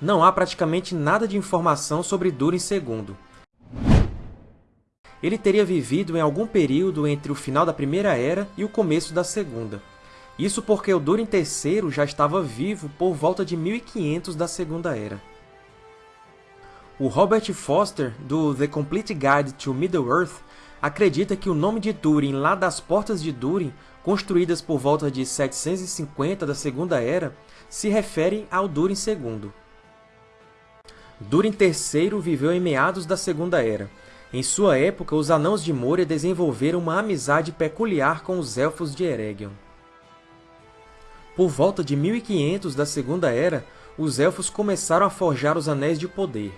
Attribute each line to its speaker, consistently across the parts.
Speaker 1: não há praticamente nada de informação sobre Durin II. Ele teria vivido em algum período entre o final da Primeira Era e o começo da Segunda. Isso porque o Durin III já estava vivo por volta de 1500 da Segunda Era. O Robert Foster, do The Complete Guide to Middle-earth, acredita que o nome de Durin lá das Portas de Durin, construídas por volta de 750 da Segunda Era, se refere ao Durin II. Durin III viveu em meados da Segunda Era. Em sua época, os Anãos de Moria desenvolveram uma amizade peculiar com os Elfos de Eregion. Por volta de 1500 da Segunda Era, os Elfos começaram a forjar os Anéis de Poder.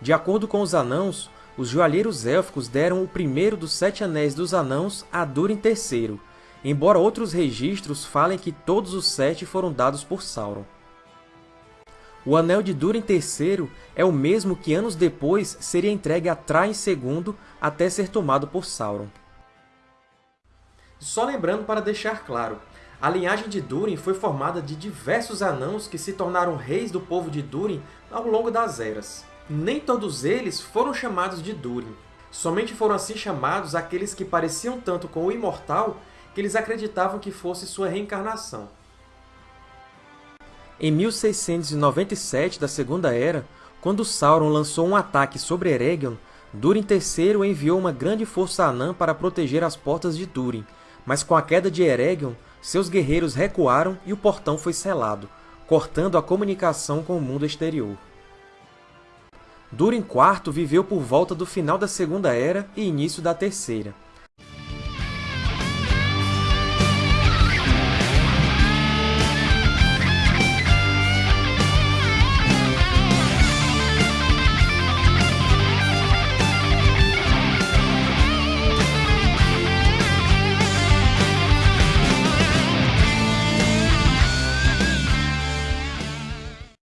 Speaker 1: De acordo com os Anãos, os joalheiros élficos deram o primeiro dos Sete Anéis dos Anãos a Durin III, embora outros registros falem que todos os sete foram dados por Sauron. O Anel de Durin III é o mesmo que anos depois seria entregue a Thrain II até ser tomado por Sauron. Só lembrando para deixar claro, a linhagem de Durin foi formada de diversos anãos que se tornaram reis do povo de Durin ao longo das eras. Nem todos eles foram chamados de Durin. Somente foram assim chamados aqueles que pareciam tanto com o Imortal que eles acreditavam que fosse sua reencarnação. Em 1697 da Segunda Era, quando Sauron lançou um ataque sobre Eregion, Durin III enviou uma grande força anã para proteger as portas de Durin, mas com a queda de Eregion, seus guerreiros recuaram e o portão foi selado, cortando a comunicação com o mundo exterior. Durin IV viveu por volta do final da Segunda Era e início da Terceira.